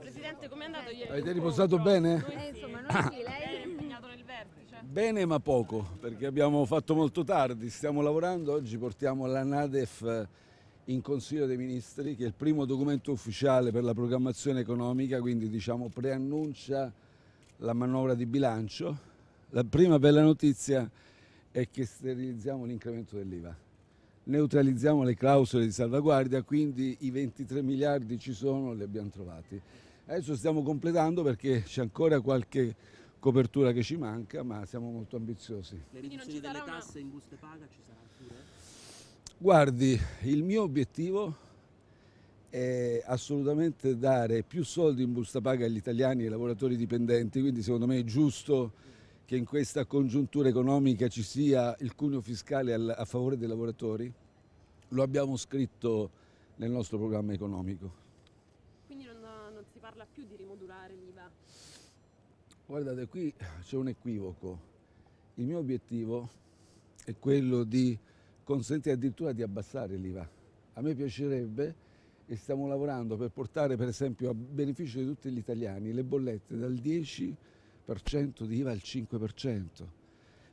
Presidente, com'è andato ieri? Avete riposato bene? Eh, insomma, noi sì, Lei lei... è impegnato nel vertice. Bene ma poco, perché abbiamo fatto molto tardi, stiamo lavorando, oggi portiamo la Nadef in Consiglio dei Ministri, che è il primo documento ufficiale per la programmazione economica, quindi diciamo preannuncia la manovra di bilancio. La prima bella notizia è che sterilizziamo l'incremento dell'IVA, neutralizziamo le clausole di salvaguardia, quindi i 23 miliardi ci sono, li abbiamo trovati. Adesso stiamo completando perché c'è ancora qualche copertura che ci manca, ma siamo molto ambiziosi. Le Quindi non riduzioni delle tasse in buste paga ci sarà pure? Guardi, il mio obiettivo è assolutamente dare più soldi in busta paga agli italiani e ai lavoratori dipendenti, quindi secondo me è giusto che in questa congiuntura economica ci sia il cuneo fiscale al- a favore dei lavoratori. Lo abbiamo scritto nel nostro programma economico. Quindi non, non si parla più di rimodulare l'IVA. Guardate, qui c'è un equivoco. Il mio obiettivo è quello di consentire addirittura di abbassare l'IVA. A me piacerebbe e stiamo lavorando per portare per esempio a beneficio di tutti gli italiani le bollette dal 10% di IVA al 5%.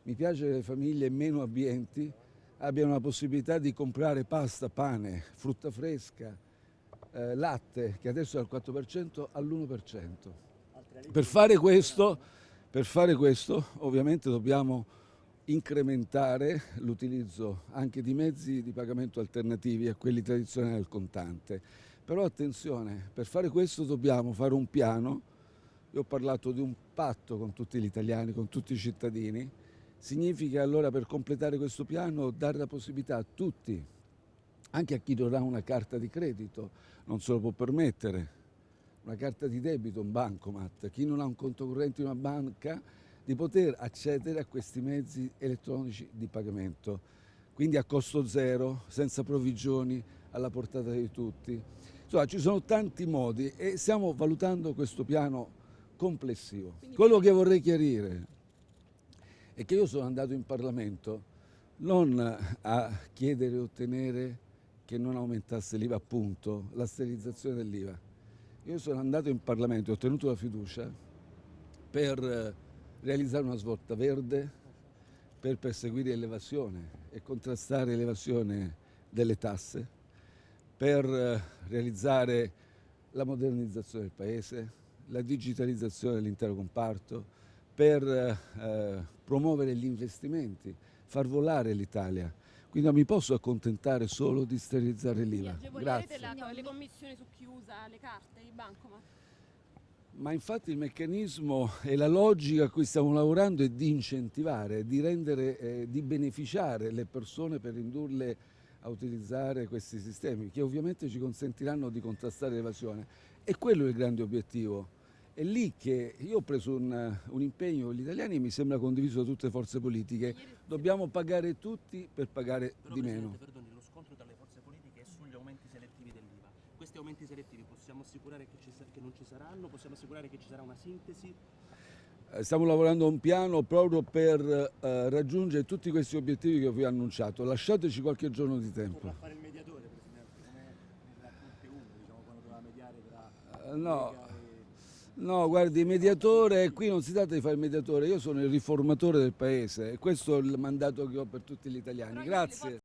Mi piace che le famiglie meno abbienti abbiano la possibilità di comprare pasta, pane, frutta fresca, eh, latte, che adesso è al 4% all'1%. Per fare questo, per fare questo ovviamente dobbiamo incrementare l'utilizzo anche di mezzi di pagamento alternativi a quelli tradizionali del contante. Però attenzione, per fare questo dobbiamo fare un piano, io ho parlato di un patto con tutti gli italiani, con tutti i cittadini, significa allora per completare questo piano dare la possibilità a tutti, anche a chi non ha una carta di credito, non se lo può permettere, una carta di debito, un bancomat, chi non ha un conto corrente in una banca, di poter accedere a questi mezzi elettronici di pagamento, quindi a costo zero, senza provvigioni, alla portata di tutti. Insomma, ci sono tanti modi e stiamo valutando questo piano complessivo. Quello che vorrei chiarire è che io sono andato in Parlamento non a chiedere e ottenere che non aumentasse l'IVA, appunto, la sterilizzazione dell'IVA. Io sono andato in Parlamento e ho ottenuto la fiducia per realizzare una svolta verde, per perseguire l'evasione e contrastare l'evasione delle tasse, per realizzare la modernizzazione del Paese, la digitalizzazione dell'intero comparto, per eh, eh, promuovere gli investimenti, far volare l'Italia. Quindi non mi posso accontentare solo di sterilizzare l'IVA. Grazie. la- le commissioni su chi usa le carte, i bancomat. Ma infatti il meccanismo e la logica a cui stiamo lavorando è di incentivare, di rendere, eh, di beneficiare le persone per indurle a utilizzare questi sistemi, che ovviamente ci consentiranno di contrastare l'evasione. E quello è il grande obiettivo. È lì che io ho preso un, un impegno con gli italiani e mi sembra condiviso da tutte le forze politiche. Dobbiamo pagare tutti per pagare Però di meno. perdoni, lo scontro tra le forze politiche è sugli aumenti selettivi dell'IVA. Questi aumenti selettivi possiamo assicurare che, ci che non ci saranno? Possiamo assicurare che ci sarà una sintesi? Eh, Stiamo lavorando a un piano proprio per eh, raggiungere tutti questi obiettivi che vi ho annunciato. Lasciateci qualche giorno di tempo. Fare il mediatore, Presidente, come nella Conte 1, diciamo, quando doveva mediare tra Eh, no. No, guardi, il mediatore, qui non si tratta di fare il mediatore, io sono il riformatore del paese e questo è il mandato che ho per tutti gli italiani. Grazie.